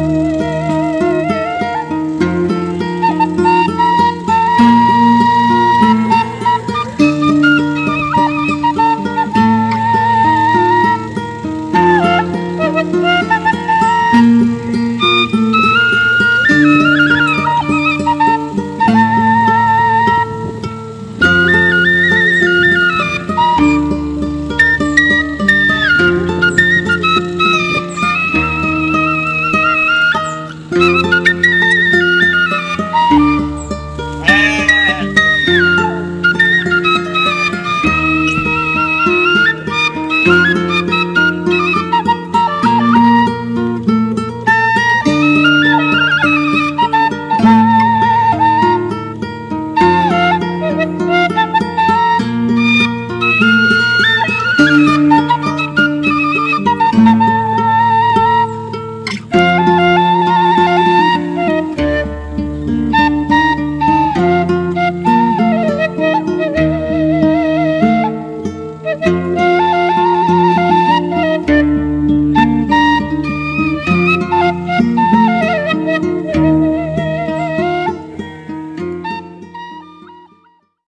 Música